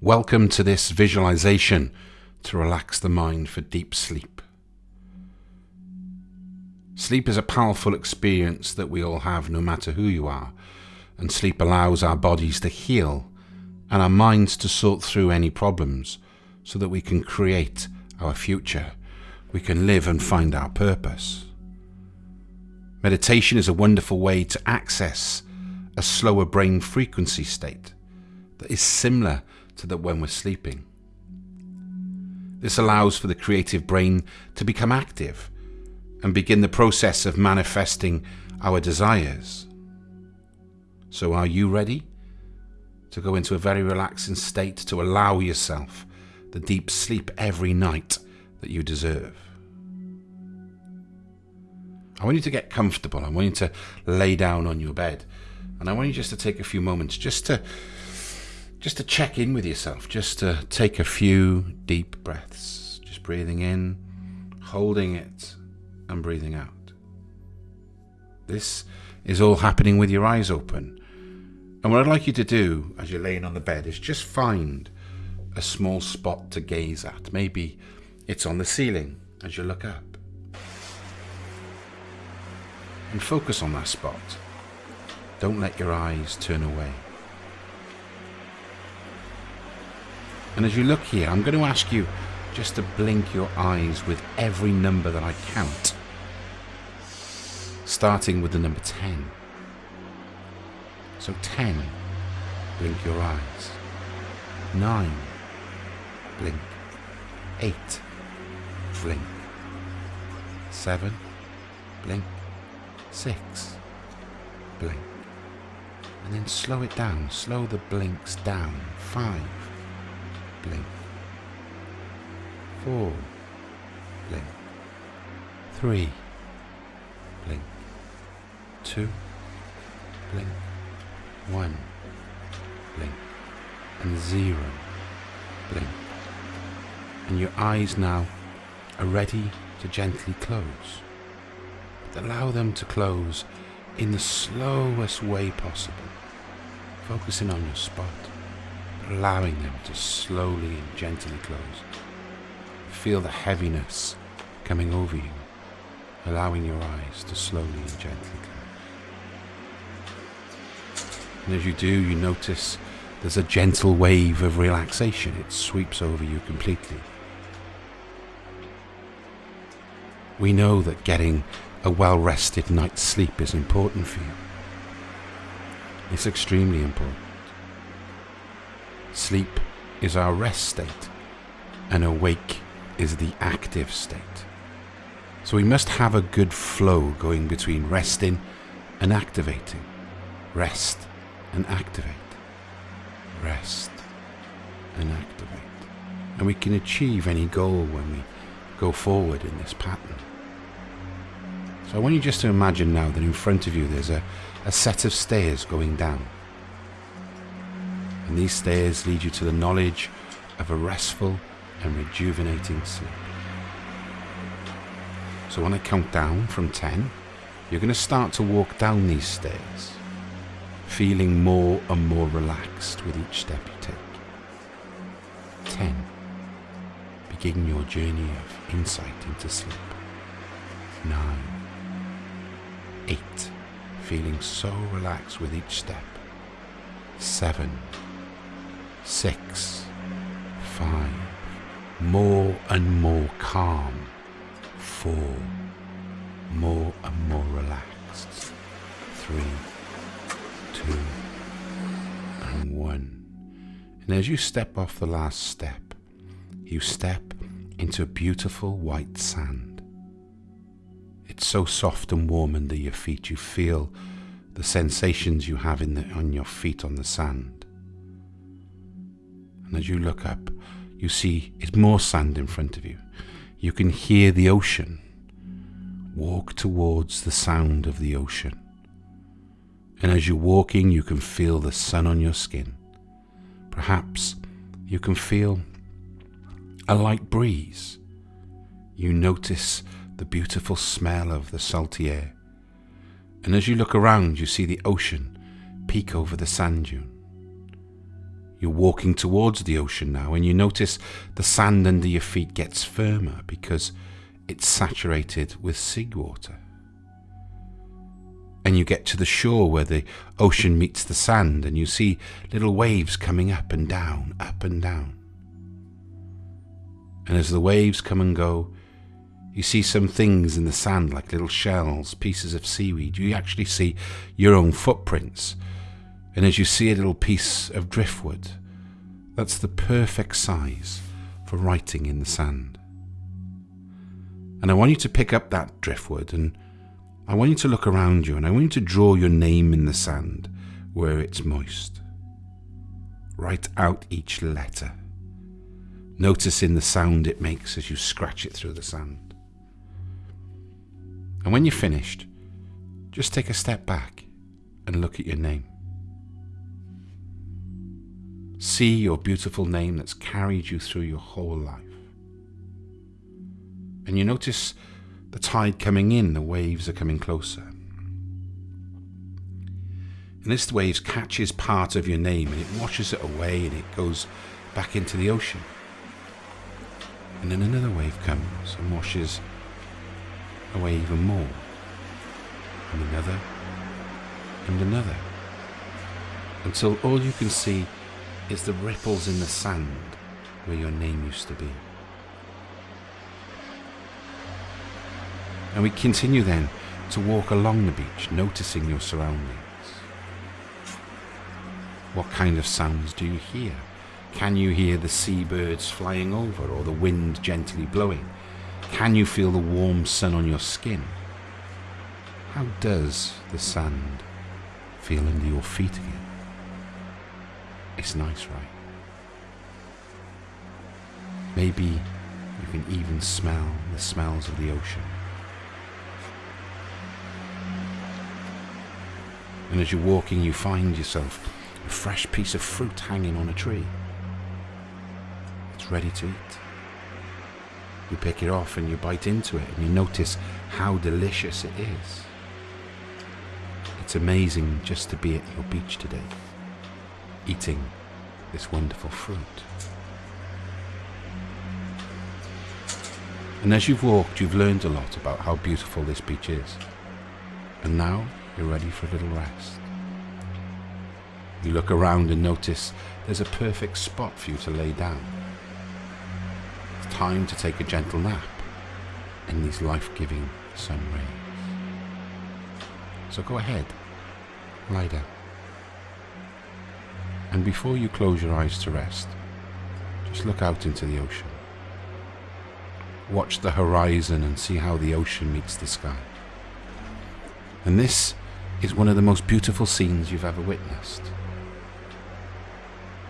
Welcome to this visualization to relax the mind for deep sleep. Sleep is a powerful experience that we all have, no matter who you are, and sleep allows our bodies to heal and our minds to sort through any problems so that we can create our future. We can live and find our purpose. Meditation is a wonderful way to access a slower brain frequency state that is similar to that when we're sleeping. This allows for the creative brain to become active and begin the process of manifesting our desires. So, are you ready to go into a very relaxing state to allow yourself the deep sleep every night that you deserve? I want you to get comfortable. I want you to lay down on your bed. And I want you just to take a few moments just to just to check in with yourself, just to take a few deep breaths, just breathing in, holding it, and breathing out. This is all happening with your eyes open. And what I'd like you to do as you're laying on the bed is just find a small spot to gaze at. Maybe it's on the ceiling as you look up. And focus on that spot. Don't let your eyes turn away. And as you look here, I'm going to ask you just to blink your eyes with every number that I count. Starting with the number 10. So 10, blink your eyes. 9, blink. 8, blink. 7, blink. 6, blink. And then slow it down, slow the blinks down. 5, blink. Four, blink. Three, blink. Two, blink. One, blink. And zero, blink. And your eyes now are ready to gently close. But allow them to close in the slowest way possible, focusing on your spot allowing them to slowly and gently close. Feel the heaviness coming over you, allowing your eyes to slowly and gently close. And as you do, you notice there's a gentle wave of relaxation. It sweeps over you completely. We know that getting a well rested night's sleep is important for you. It's extremely important. Sleep is our rest state, and awake is the active state. So we must have a good flow going between resting and activating. Rest and activate. Rest and activate. And we can achieve any goal when we go forward in this pattern. So I want you just to imagine now that in front of you there's a, a set of stairs going down and these stairs lead you to the knowledge of a restful and rejuvenating sleep. So when I count down from 10, you're going to start to walk down these stairs, feeling more and more relaxed with each step you take. 10. Begin your journey of insight into sleep. 9. 8. Feeling so relaxed with each step. 7 six, five, more and more calm, four, more and more relaxed, three, two, and one. And as you step off the last step, you step into beautiful white sand. It's so soft and warm under your feet, you feel the sensations you have in the, on your feet on the sand. And as you look up, you see it's more sand in front of you. You can hear the ocean. Walk towards the sound of the ocean. And as you're walking, you can feel the sun on your skin. Perhaps you can feel a light breeze. You notice the beautiful smell of the salty air. And as you look around, you see the ocean peek over the sand dune. You're walking towards the ocean now, and you notice the sand under your feet gets firmer because it's saturated with seawater. And you get to the shore where the ocean meets the sand, and you see little waves coming up and down, up and down. And as the waves come and go, you see some things in the sand like little shells, pieces of seaweed. You actually see your own footprints. And as you see a little piece of driftwood, that's the perfect size for writing in the sand. And I want you to pick up that driftwood and I want you to look around you and I want you to draw your name in the sand where it's moist. Write out each letter noticing the sound it makes as you scratch it through the sand. And when you're finished, just take a step back and look at your name. See your beautiful name that's carried you through your whole life. And you notice the tide coming in, the waves are coming closer. And this wave catches part of your name and it washes it away and it goes back into the ocean. And then another wave comes and washes away even more. And another, and another. Until all you can see is the ripples in the sand where your name used to be. And we continue then to walk along the beach, noticing your surroundings. What kind of sounds do you hear? Can you hear the seabirds flying over or the wind gently blowing? Can you feel the warm sun on your skin? How does the sand feel under your feet again? It's nice, right? Maybe you can even smell the smells of the ocean. And as you're walking, you find yourself a fresh piece of fruit hanging on a tree It's ready to eat. You pick it off and you bite into it and you notice how delicious it is. It's amazing just to be at your beach today, eating this wonderful fruit. And as you've walked, you've learned a lot about how beautiful this beach is. And now you're ready for a little rest. You look around and notice there's a perfect spot for you to lay down It's time to take a gentle nap in these life-giving sun rays. So go ahead, lie down. And before you close your eyes to rest, just look out into the ocean. Watch the horizon and see how the ocean meets the sky. And this is one of the most beautiful scenes you've ever witnessed.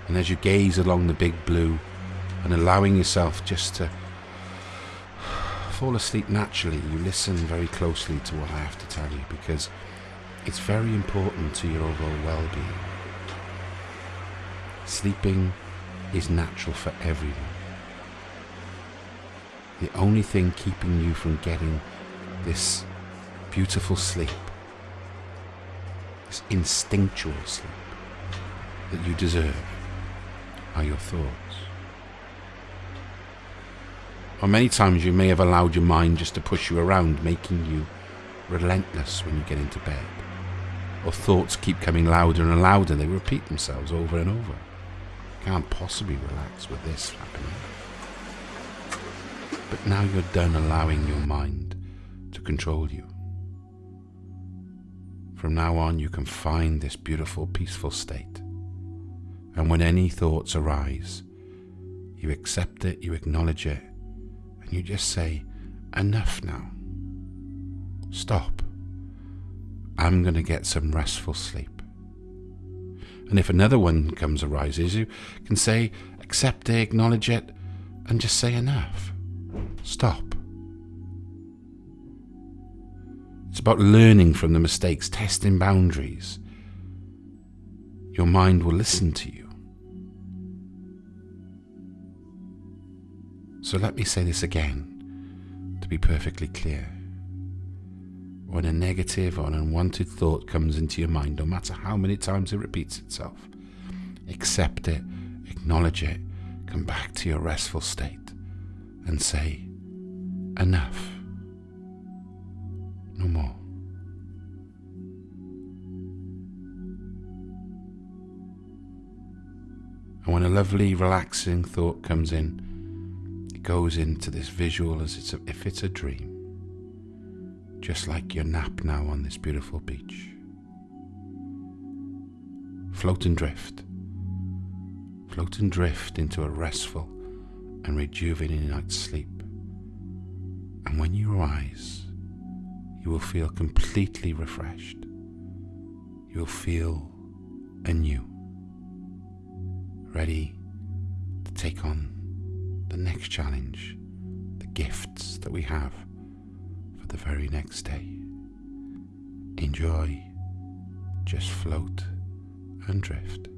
And as you gaze along the big blue and allowing yourself just to fall asleep naturally, you listen very closely to what I have to tell you because it's very important to your overall well being. Sleeping is natural for everyone. The only thing keeping you from getting this beautiful sleep, this instinctual sleep that you deserve, are your thoughts. Or many times you may have allowed your mind just to push you around, making you relentless when you get into bed. Or thoughts keep coming louder and louder, they repeat themselves over and over. Can't possibly relax with this happening. But now you're done allowing your mind to control you. From now on, you can find this beautiful, peaceful state. And when any thoughts arise, you accept it, you acknowledge it, and you just say, Enough now. Stop. I'm going to get some restful sleep. And if another one comes arises, you can say, accept it, acknowledge it, and just say enough. Stop. It's about learning from the mistakes, testing boundaries. Your mind will listen to you. So let me say this again to be perfectly clear. When a negative or an unwanted thought comes into your mind, no matter how many times it repeats itself, accept it Acknowledge it. Come back to your restful state and say, Enough. No more. And when a lovely, relaxing thought comes in, it goes into this visual as it's a, if it's a dream, just like your nap now on this beautiful beach. Float and drift. Float and drift into a restful and rejuvenating night's sleep. And when you rise, you will feel completely refreshed. You'll feel anew ready to take on the next challenge, the gifts that we have the very next day. Enjoy, just float and drift.